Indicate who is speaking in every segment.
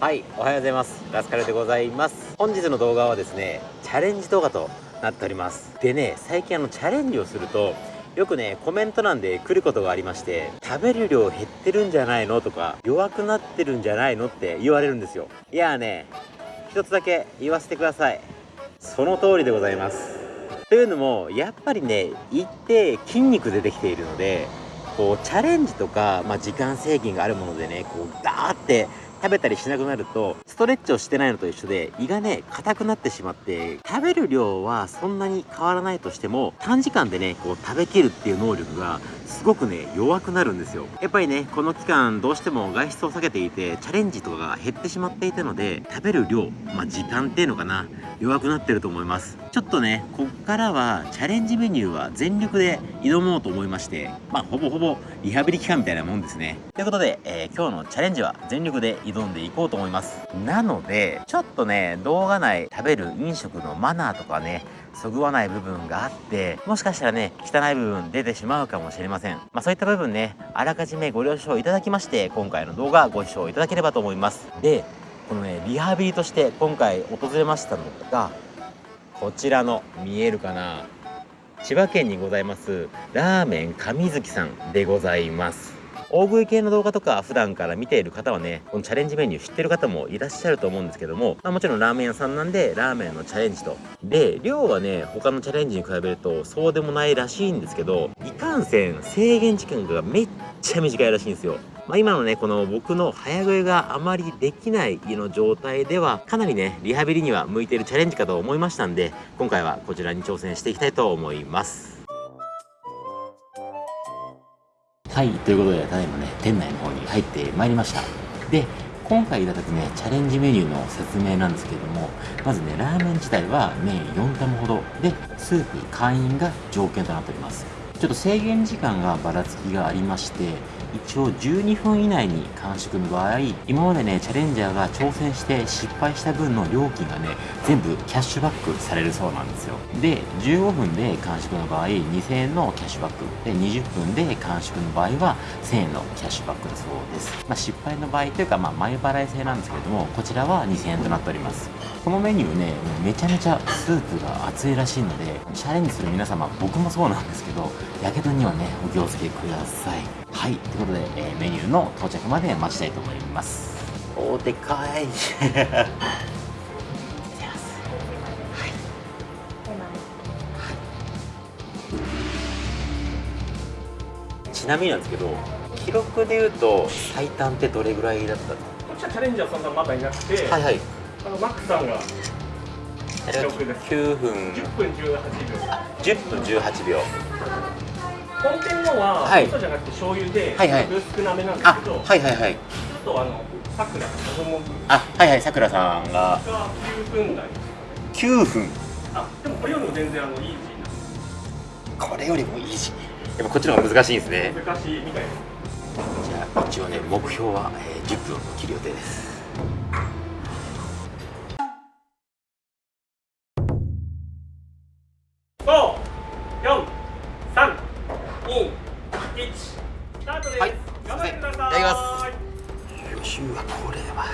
Speaker 1: はいおはようございます。ラスカルでございます。本日の動画はですねチャレンジ動画となっております。でね最近あのチャレンジをするとよくねコメント欄で来ることがありまして食べる量減ってるんじゃないのとか弱くなってるんじゃないのって言われるんですよ。いやーね一つだけ言わせてください。その通りでございます。というのもやっぱりね一定筋肉出てきているのでこうチャレンジとか、まあ、時間制限があるものでねこうダーって食べたりしなくなるとストレッチをしてないのと一緒で胃がね硬くなってしまって食べる量はそんなに変わらないとしても短時間でねこう食べきるっていう能力がすごくね弱くなるんですよ。やっぱりねこの期間どうしても外出を避けていてチャレンジとかが減ってしまっていたので食べる量まあ時間っていうのかな弱くなってると思います。ちょっとねこっからはチャレンジメニューは全力で挑もうと思いましてまあほぼほぼリハビリ期間みたいなもんですね。ということで、えー、今日のチャレンジは全力で挑んでいこうと思います。なのでちょっとね動画内食べる飲食のマナーとかねそぐわない部分があってもしかしたらね汚い部分出てしまうかもしれません。まあそういった部分ねあらかじめご了承いただきまして今回の動画ご視聴いただければと思います。でこのねリハビリとして今回訪れましたのがこちらの見えるかな。千葉県にございますラーメン上月さんでございます。大食い系の動画とか普段から見ている方はねこのチャレンジメニュー知ってる方もいらっしゃると思うんですけども、まあ、もちろんラーメン屋さんなんでラーメンのチャレンジと。で量はね他のチャレンジに比べるとそうでもないらしいんですけどいかんせん制限時間がめっちゃ短いらしいんですよ。まあ、今のねこの僕の早食いがあまりできないの状態ではかなりねリハビリには向いているチャレンジかと思いましたんで今回はこちらに挑戦していきたいと思います。はいということでただいまね店内の方に入ってまいりました。で今回いただくねチャレンジメニューの説明なんですけれどもまずねラーメン自体は麺4玉ほど。でスープ会員が条件となっております。ちょっと制限時間がばらつきがありまして一応12分以内に完食の場合今までねチャレンジャーが挑戦して失敗した分の料金がね全部キャッシュバックされるそうなんですよ。で15分で完食の場合2000円のキャッシュバック。で20分で完食の場合は1000円のキャッシュバックだそうです、まあ、失敗の場合というかまあ前払い制なんですけれどもこちらは2000円となっております。このメニューねめちゃめちゃスープが熱いらしいのでチャレンジする皆様僕もそうなんですけどやけどにはねお気をつけください。はいということで、えー、メニューの到着まで待ちたいと思います。おでか い。ちなみになんですけど記録でいうと最短ってどれぐらいだったの？こ
Speaker 2: っちはチャレンジャーそんなまだいなくて
Speaker 1: はいはい。
Speaker 2: あのマックさんが記録です。
Speaker 1: 9分。
Speaker 2: 10分18秒。
Speaker 1: 10分18秒
Speaker 2: 本店のは、はい、味噌じゃなくて醤油で、はいはい、少なめなんですけど
Speaker 1: はいはいはい。
Speaker 2: あとあのさくら。
Speaker 1: あはいはいさくらさんが。
Speaker 2: 9分台
Speaker 1: 9分。
Speaker 2: あでもこれよりも全然あのイージ
Speaker 1: ーなこれよりもイージーやっぱこっちの方が難しいんですね。
Speaker 2: 難しいみたいな
Speaker 1: じゃあ一応ね目標は、えー、10分を切る予定です週はこれは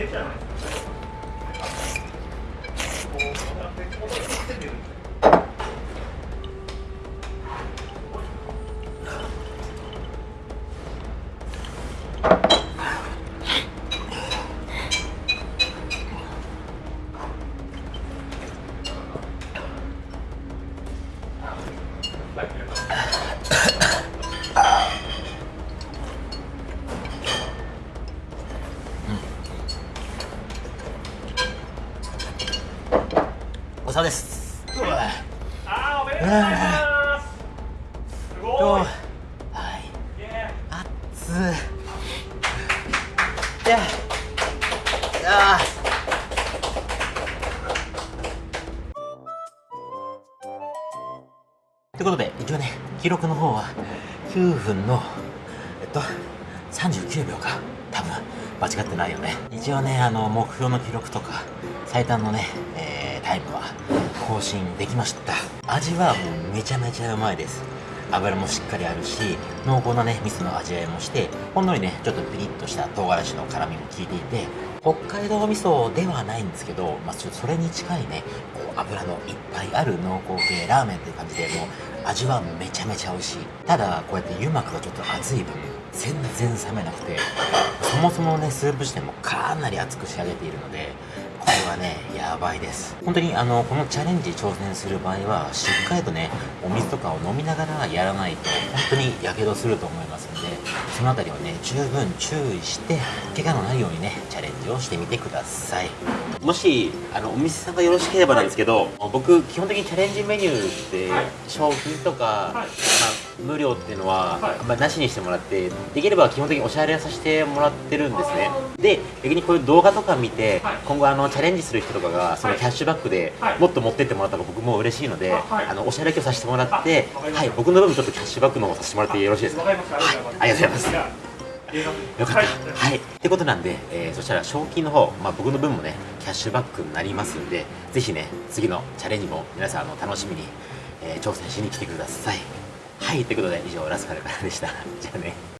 Speaker 1: できたじゃないです。おさです。
Speaker 2: うわあーおめでとうございますすごい
Speaker 1: はいあっつじゃああということで一応ね記録の方は9分のえっと39秒か。多分間違ってないよね。一応ねあの目標の記録とか最短のね、えー、タイムは更新できました。味はもうめちゃめちゃうまいです。油もしっかりあるし濃厚なね味噌の味わいもしてほんのりねちょっとピリッとした唐辛子の辛みも効いていて北海道味噌ではないんですけど、まあ、ちょっとそれに近いねこう油のいっぱいある濃厚系ラーメンっていう感じでもう味はめちゃめちゃ美味しい。ただこうやって油膜がちょっと熱い分全然冷めなくてそもそもねスープ自体もかなり熱く仕上げているのでこれはねやばいです。本当にあのこのチャレンジ挑戦する場合はしっかりとねお水とかを飲みながらやらないと本当にやけどすると思いますのでそのあたりはね十分注意して怪我のないようにねチャレンジをしてみてください。もしあのお店さんがよろしければなんですけど、僕基本的にチャレンジメニューって賞金とか、まあ、無料っていうのは、まあ、なしにしてもらってできれば基本的にお支払いさせてもらってるんですね。で逆にこういう動画とか見て今後あのチャレンジする人とかがそのキャッシュバックでもっと持ってってもらったら僕も嬉しいのであのお支払いをさせてもらってはい僕の分ちょっとキャッシュバックの方させてもらってよろしいですか？はいありがとうございます。よかった。はい。ってことなんで、えー、そしたら賞金の方、まあ、僕の分もね、キャッシュバックになりますんで、ぜひね、次のチャレンジも皆さんあの楽しみに、えー、挑戦しに来てください。はい。ということで、以上、ラスカルからでした。じゃあね。